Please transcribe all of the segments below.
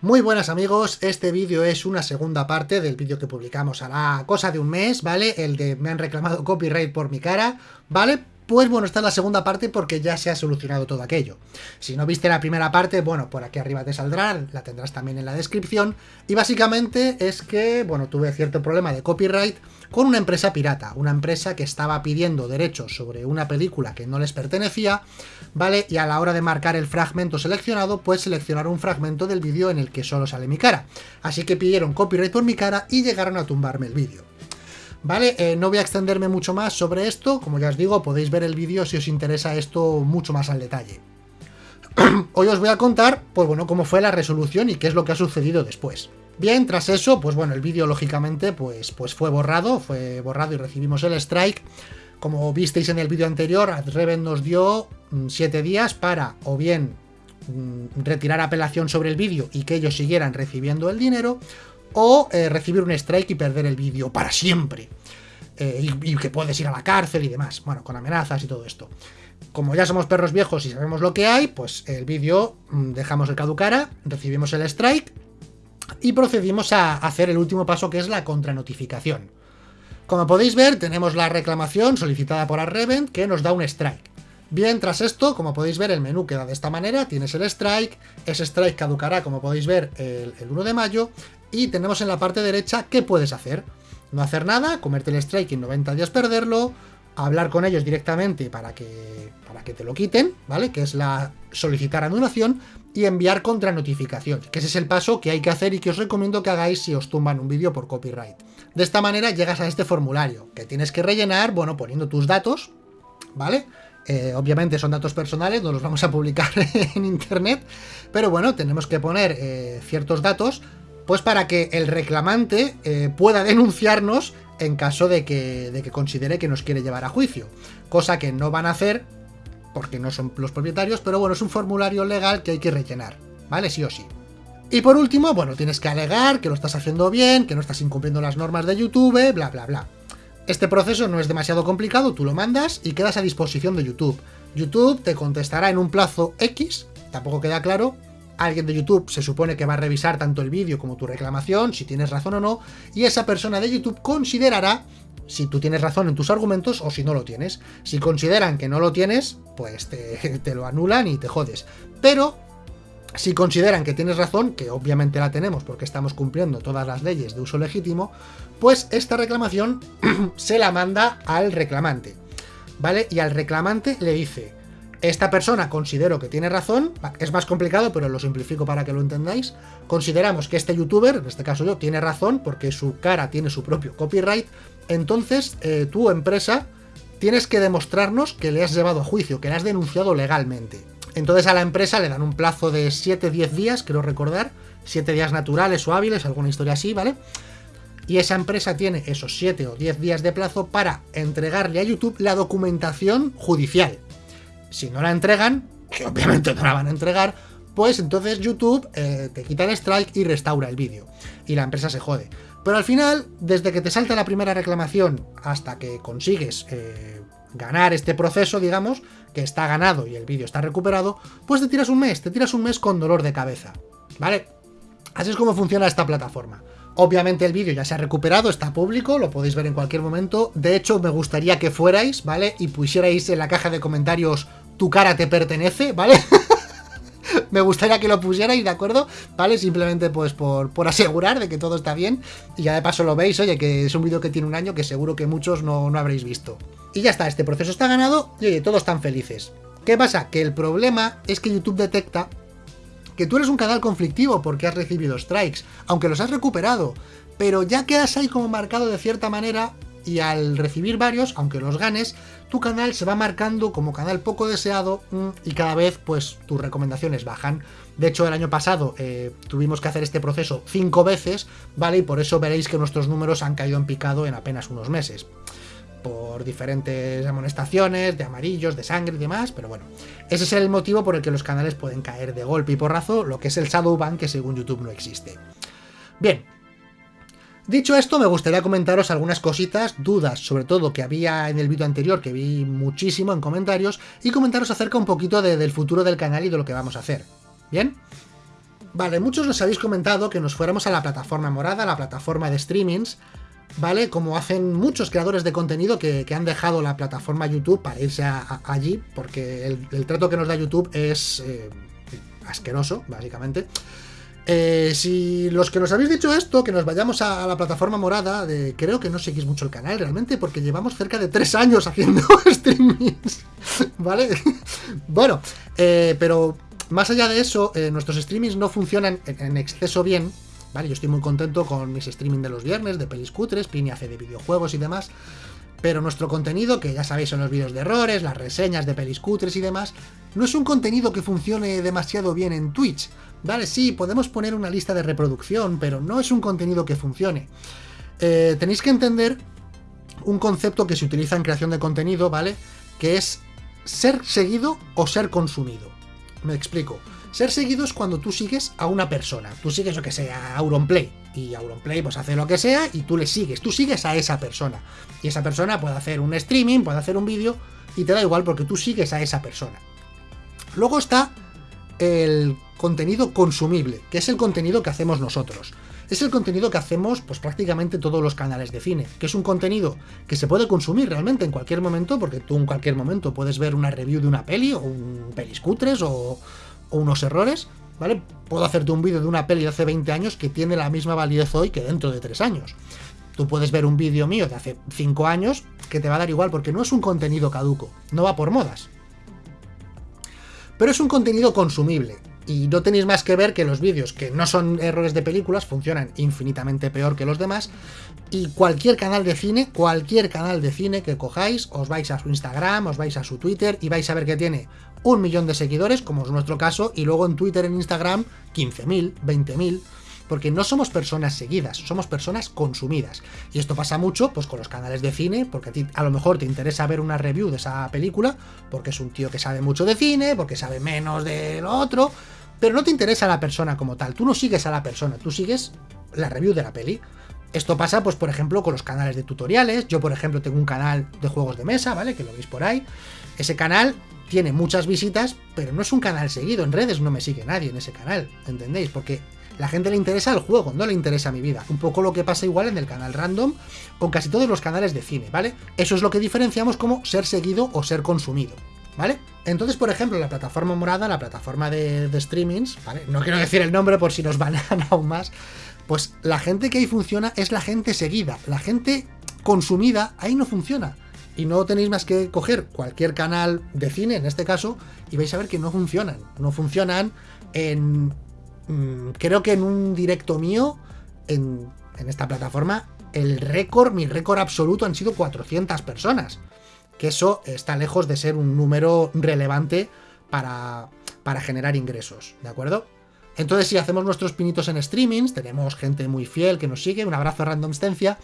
Muy buenas amigos, este vídeo es una segunda parte del vídeo que publicamos a la cosa de un mes, ¿vale? El de me han reclamado copyright por mi cara, ¿vale? Pues bueno, esta es la segunda parte porque ya se ha solucionado todo aquello. Si no viste la primera parte, bueno, por aquí arriba te saldrá, la tendrás también en la descripción. Y básicamente es que, bueno, tuve cierto problema de copyright con una empresa pirata, una empresa que estaba pidiendo derechos sobre una película que no les pertenecía, ¿vale? Y a la hora de marcar el fragmento seleccionado, pues seleccionaron un fragmento del vídeo en el que solo sale mi cara. Así que pidieron copyright por mi cara y llegaron a tumbarme el vídeo. ¿Vale? Eh, no voy a extenderme mucho más sobre esto, como ya os digo, podéis ver el vídeo si os interesa esto mucho más al detalle. Hoy os voy a contar, pues bueno, cómo fue la resolución y qué es lo que ha sucedido después. Bien, tras eso, pues bueno, el vídeo lógicamente pues, pues fue borrado, fue borrado y recibimos el strike. Como visteis en el vídeo anterior, AdReven nos dio 7 mm, días para o bien mm, retirar apelación sobre el vídeo y que ellos siguieran recibiendo el dinero, o eh, recibir un strike y perder el vídeo para siempre. Eh, y, que puedes ir a la cárcel y demás. Bueno, con amenazas y todo esto. Como ya somos perros viejos y sabemos lo que hay, pues el vídeo mm, dejamos el caducara, recibimos el strike y procedimos a hacer el último paso que es la contranotificación. Como podéis ver, tenemos la reclamación solicitada por Arrevent que nos da un strike. Bien, tras esto, como podéis ver, el menú queda de esta manera, tienes el strike, ese strike caducará, como podéis ver, el, 1 de mayo, y tenemos en la parte derecha qué puedes hacer. No hacer nada, comerte el strike en 90 días perderlo, hablar con ellos directamente para que, para que te lo quiten, ¿vale? Que es la solicitar anulación y enviar contra notificación, que ese es el paso que hay que hacer y que os recomiendo que hagáis si os tumban un vídeo por copyright. De esta manera llegas a este formulario, que tienes que rellenar, bueno, poniendo tus datos, ¿vale? Eh, obviamente son datos personales, no los vamos a publicar en internet, pero bueno, tenemos que poner eh, ciertos datos, pues para que el reclamante eh, pueda denunciarnos en caso de que, de que considere que nos quiere llevar a juicio, cosa que no van a hacer porque no son los propietarios, pero bueno, es un formulario legal que hay que rellenar, ¿vale? Sí o sí. Y por último, bueno, tienes que alegar que lo estás haciendo bien, que no estás incumpliendo las normas de YouTube, bla, bla, bla. Este proceso no es demasiado complicado, tú lo mandas y quedas a disposición de YouTube. YouTube te contestará en un plazo X, tampoco queda claro, alguien de YouTube se supone que va a revisar tanto el vídeo como tu reclamación, si tienes razón o no, y esa persona de YouTube considerará si tú tienes razón en tus argumentos o si no lo tienes. Si consideran que no lo tienes, pues te, te lo anulan y te jodes. Pero si consideran que tienes razón, que obviamente la tenemos porque estamos cumpliendo todas las leyes de uso legítimo, pues esta reclamación se la manda al reclamante, ¿vale? Y al reclamante le dice, esta persona considero que tiene razón, es más complicado, pero lo simplifico para que lo entendáis, consideramos que este youtuber, en este caso yo, tiene razón porque su cara tiene su propio copyright, entonces eh, tu empresa tienes que demostrarnos que le has llevado a juicio, que le has denunciado legalmente. Entonces a la empresa le dan un plazo de 7-10 días, creo recordar, 7 días naturales o hábiles, alguna historia así, ¿vale? y esa empresa tiene esos 7 o 10 días de plazo para entregarle a YouTube la documentación judicial. Si no la entregan, que obviamente no la van a entregar, pues entonces YouTube eh, te quita el strike y restaura el vídeo. Y la empresa se jode. Pero al final, desde que te salta la primera reclamación hasta que consigues eh, ganar este proceso, digamos, que está ganado y el vídeo está recuperado, pues te tiras un mes, te tiras un mes con dolor de cabeza. ¿Vale? Así es como funciona esta plataforma. Obviamente el vídeo ya se ha recuperado, está público, lo podéis ver en cualquier momento. De hecho, me gustaría que fuerais, ¿vale? Y pusierais en la caja de comentarios tu cara te pertenece, ¿vale? me gustaría que lo pusierais, ¿de acuerdo? ¿Vale? Simplemente pues por, asegurar de que todo está bien. Y ya de paso lo veis, oye, que es un vídeo que tiene un año que seguro que muchos no, no habréis visto. Y ya está, este proceso está ganado y oye, todos están felices. ¿Qué pasa? Que el problema es que YouTube detecta que tú eres un canal conflictivo porque has recibido strikes, aunque los has recuperado, pero ya quedas ahí como marcado de cierta manera y al recibir varios, aunque los ganes, tu canal se va marcando como canal poco deseado mm, y cada vez pues tus recomendaciones bajan. De hecho, el año pasado eh, tuvimos que hacer este proceso cinco veces, ¿vale? Y por eso veréis que nuestros números han caído en picado en apenas unos meses por diferentes amonestaciones, de amarillos, de sangre y demás, pero bueno, ese es el motivo por el que los canales pueden caer de golpe y porrazo, lo que es el Shadowban que según YouTube no existe. Bien, dicho esto me gustaría comentaros algunas cositas, dudas sobre todo que había en el vídeo anterior, que vi muchísimo en comentarios, y comentaros acerca un poquito del futuro del canal y de lo que vamos a hacer. ¿Bien? Vale, muchos nos habéis comentado que nos fuéramos a la plataforma morada, la plataforma de streamings, ¿vale? Como hacen muchos creadores de contenido que, han dejado la plataforma YouTube para irse allí, porque el, trato que nos da YouTube es eh, asqueroso, básicamente. Eh, si los que nos habéis dicho esto, que nos vayamos a, la plataforma morada, de, creo que no seguís mucho el canal realmente, porque llevamos cerca de tres años haciendo streamings, ¿vale? bueno, eh, pero más allá de eso, nuestros streamings no funcionan en exceso bien, Yo estoy muy contento con mis streaming de los viernes, de pelis cutres, Pini hace de videojuegos y demás, pero nuestro contenido, que ya sabéis son los vídeos de errores, las reseñas de pelis cutres y demás, no es un contenido que funcione demasiado bien en Twitch, ¿vale? Sí, podemos poner una lista de reproducción, pero no es un contenido que funcione. Eh, tenéis que entender un concepto que se utiliza en creación de contenido, ¿vale? Que es ser seguido o ser consumido. Me explico. Ser seguido es cuando tú sigues a una persona. Tú sigues, lo que sea, a Auronplay. Y Auronplay pues hace lo que sea y tú le sigues. Tú sigues a esa persona. Y esa persona puede hacer un streaming, puede hacer un vídeo y te da igual porque tú sigues a esa persona. Luego está el contenido consumible, que es el contenido que hacemos nosotros. Es el contenido que hacemos pues prácticamente todos los canales de cine, que es un contenido que se puede consumir realmente en cualquier momento, porque tú en cualquier momento puedes ver una review de una peli o un peliscutres o o unos errores, ¿vale? Puedo hacerte un vídeo de una peli de hace 20 años que tiene la misma validez hoy que dentro de 3 años. Tú puedes ver un vídeo mío de hace 5 años que te va a dar igual porque no es un contenido caduco, no va por modas. Pero es un contenido consumible. Y no tenéis más que ver que los vídeos que no son errores de películas funcionan infinitamente peor que los demás. Y cualquier canal de cine, cualquier canal de cine que cojáis, os vais a su Instagram, os vais a su Twitter y vais a ver que tiene un millón de seguidores, como es nuestro caso, y luego en Twitter, en Instagram, 15.000, 20.000, porque no somos personas seguidas, somos personas consumidas. Y esto pasa mucho pues con los canales de cine, porque a ti a lo mejor te interesa ver una review de esa película, porque es un tío que sabe mucho de cine, porque sabe menos de lo otro, pero no te interesa la persona como tal, tú no sigues a la persona, tú sigues la review de la peli. Esto pasa, pues, por ejemplo, con los canales de tutoriales. Yo, por ejemplo, tengo un canal de juegos de mesa, ¿vale? Que lo veis por ahí. Ese canal tiene muchas visitas, pero no es un canal seguido. En redes no me sigue nadie en ese canal, ¿entendéis? Porque la gente le interesa el juego, no le interesa mi vida. Un poco lo que pasa igual en el canal random con casi todos los canales de cine, ¿vale? Eso es lo que diferenciamos como ser seguido o ser consumido, ¿vale? Entonces, por ejemplo, la plataforma morada, la plataforma de, de streamings, ¿vale? No quiero decir el nombre por si nos van aún más. Pues la gente que ahí funciona es la gente seguida. La gente consumida ahí no funciona y no tenéis más que coger cualquier canal de cine, en este caso, y vais a ver que no funcionan. No funcionan en... Mm, creo que en un directo mío, en, esta plataforma, el récord, mi récord absoluto han sido 400 personas. Que eso está lejos de ser un número relevante para, para generar ingresos, ¿de acuerdo? Entonces, si hacemos nuestros pinitos en streamings, tenemos gente muy fiel que nos sigue, un abrazo a Randomstencia,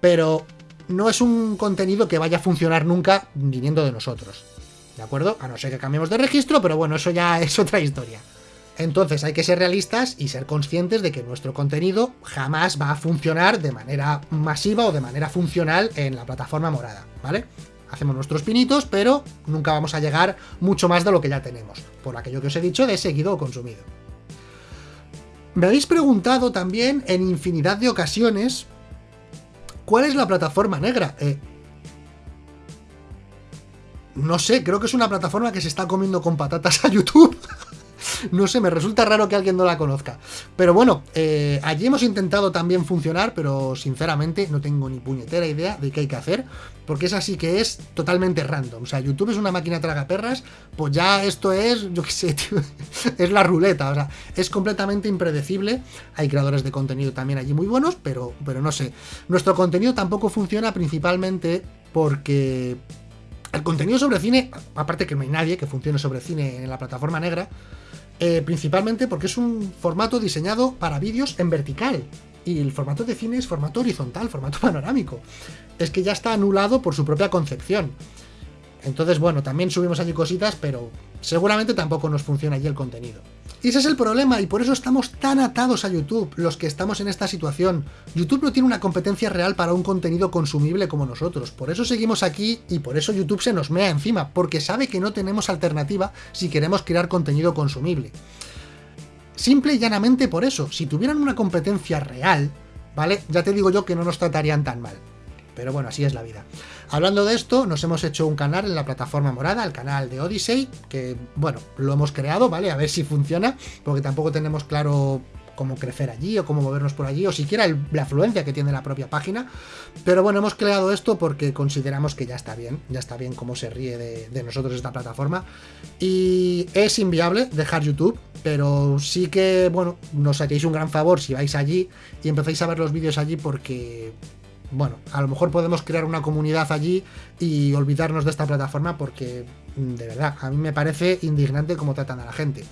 pero no es un contenido que vaya a funcionar nunca viniendo de nosotros. ¿De acuerdo? A no ser que cambiemos de registro, pero bueno, eso ya es otra historia. Entonces hay que ser realistas y ser conscientes de que nuestro contenido jamás va a funcionar de manera masiva o de manera funcional en la plataforma morada, ¿vale? Hacemos nuestros pinitos, pero nunca vamos a llegar mucho más de lo que ya tenemos, por aquello que os he dicho de seguido o consumido. Me habéis preguntado también en infinidad de ocasiones ¿Cuál es la plataforma negra? Eh, no sé, creo que es una plataforma que se está comiendo con patatas a YouTube. no sé, me resulta raro que alguien no la conozca. Pero bueno, eh, allí hemos intentado también funcionar, pero sinceramente no tengo ni puñetera idea de qué hay que hacer, porque es así que es totalmente random. O sea, YouTube es una máquina tragaperras, pues ya esto es, yo qué sé, tío, es la ruleta. O sea, es completamente impredecible. Hay creadores de contenido también allí muy buenos, pero, pero no sé. Nuestro contenido tampoco funciona principalmente porque el contenido sobre cine, aparte que no hay nadie que funcione sobre cine en la plataforma negra, eh, principalmente porque es un formato diseñado para vídeos en vertical. Y el formato de cine es formato horizontal, formato panorámico. Es que ya está anulado por su propia concepción. Entonces, bueno, también subimos allí cositas, pero seguramente tampoco nos funciona allí el contenido. Y ese es el problema, y por eso estamos tan atados a YouTube, los que estamos en esta situación. YouTube no tiene una competencia real para un contenido consumible como nosotros, por eso seguimos aquí y por eso YouTube se nos mea encima, porque sabe que no tenemos alternativa si queremos crear contenido consumible. Simple y llanamente por eso. Si tuvieran una competencia real, ¿vale? Ya te digo yo que no nos tratarían tan mal. Pero bueno, así es la vida. Hablando de esto, nos hemos hecho un canal en la plataforma morada, el canal de Odyssey, que, bueno, lo hemos creado, ¿vale? A ver si funciona, porque tampoco tenemos claro cómo crecer allí o cómo movernos por allí o siquiera la afluencia que tiene la propia página. Pero bueno, hemos creado esto porque consideramos que ya está bien, ya está bien cómo se ríe de, nosotros esta plataforma. Y es inviable dejar YouTube, pero sí que, bueno, nos haréis un gran favor si vais allí y empezáis a ver los vídeos allí porque bueno, a lo mejor podemos crear una comunidad allí y olvidarnos de esta plataforma porque, mm, de verdad, a mí me parece indignante cómo tratan a la gente.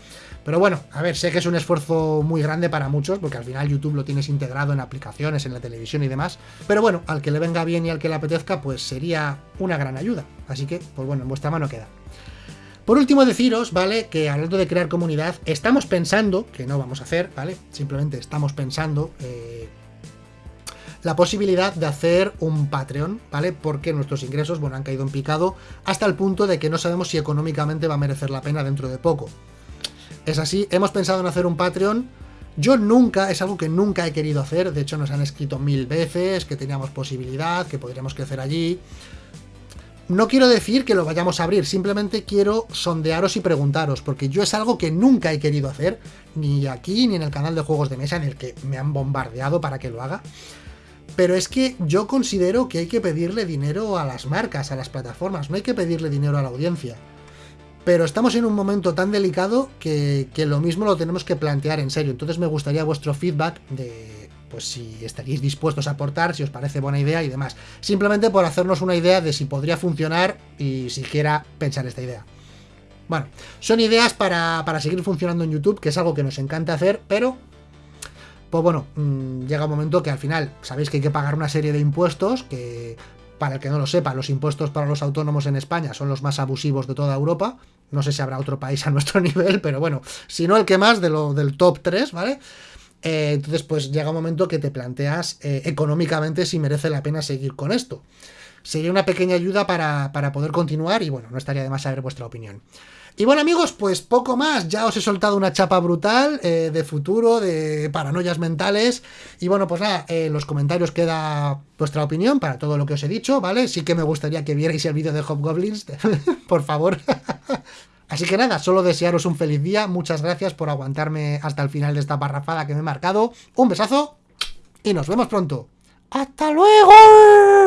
Pero bueno, a ver, sé que es un esfuerzo muy grande para muchos, porque al final YouTube lo tienes integrado en aplicaciones, en la televisión y demás. Pero bueno, al que le venga bien y al que le apetezca, pues sería una gran ayuda. Así que, pues bueno, en vuestra mano queda. Por último, deciros, ¿vale? Que hablando de crear comunidad, estamos pensando, que no vamos a hacer, ¿vale? Simplemente estamos pensando eh, la posibilidad de hacer un Patreon, ¿vale? Porque nuestros ingresos, bueno, han caído en picado hasta el punto de que no sabemos si económicamente va a merecer la pena dentro de poco. Es así, hemos pensado en hacer un Patreon. Yo nunca, es algo que nunca he querido hacer. De hecho, nos han escrito mil veces que teníamos posibilidad, que podríamos crecer allí. No quiero decir que lo vayamos a abrir, simplemente quiero sondearos y preguntaros, porque yo es algo que nunca he querido hacer, ni aquí, ni en el canal de juegos de mesa, en el que me han bombardeado para que lo haga. Pero es que yo considero que hay que pedirle dinero a las marcas, a las plataformas, no hay que pedirle dinero a la audiencia. Pero estamos en un momento tan delicado que, lo mismo lo tenemos que plantear en serio. Entonces me gustaría vuestro feedback de pues si estaríais dispuestos a aportar, si os parece buena idea y demás. Simplemente por hacernos una idea de si podría funcionar y siquiera pensar esta idea. Bueno, son ideas para, para seguir funcionando en YouTube, que es algo que nos encanta hacer, pero pues bueno, mm, llega un momento que al final sabéis que hay que pagar una serie de impuestos que para el que no lo sepa, los impuestos para los autónomos en España son los más abusivos de toda Europa. No sé si habrá otro país a nuestro nivel, pero bueno, si no el que más de lo, del top 3, ¿vale? Eh, entonces, pues llega un momento que te planteas eh, económicamente si merece la pena seguir con esto. Sería una pequeña ayuda para, para poder continuar y bueno, no estaría de más saber vuestra opinión. Y bueno amigos, pues poco más, ya os he soltado una chapa brutal eh, de futuro, de paranoias mentales. Y bueno, pues nada, en los comentarios queda vuestra opinión para todo lo que os he dicho, ¿vale? Sí que me gustaría que vierais el vídeo de Hobgoblins, por favor. Así que nada, solo desearos un feliz día, muchas gracias por aguantarme hasta el final de esta parrafada que me he marcado. Un besazo y nos vemos pronto. ¡Hasta luego!